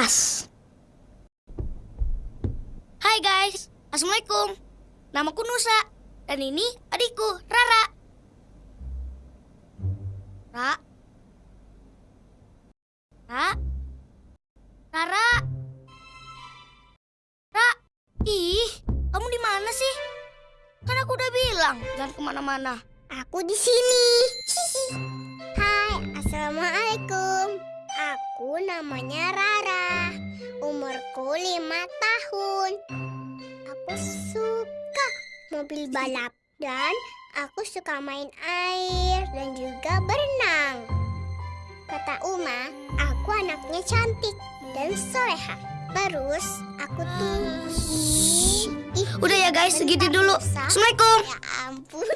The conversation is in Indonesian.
pas. Hai guys, Assalamualaikum. Namaku Nusa, dan ini adikku, Rara. Ra? Ra? Rara? Ra? Ih, kamu di mana sih? Kan aku udah bilang, jangan ke mana-mana. Aku di sini. Aku namanya Rara. Umurku lima tahun. Aku suka mobil balap dan aku suka main air dan juga berenang. Kata Uma, aku anaknya cantik dan soleha. Terus aku tuh Udah ya guys, segitu dulu. Assalamualaikum. Ya ampun.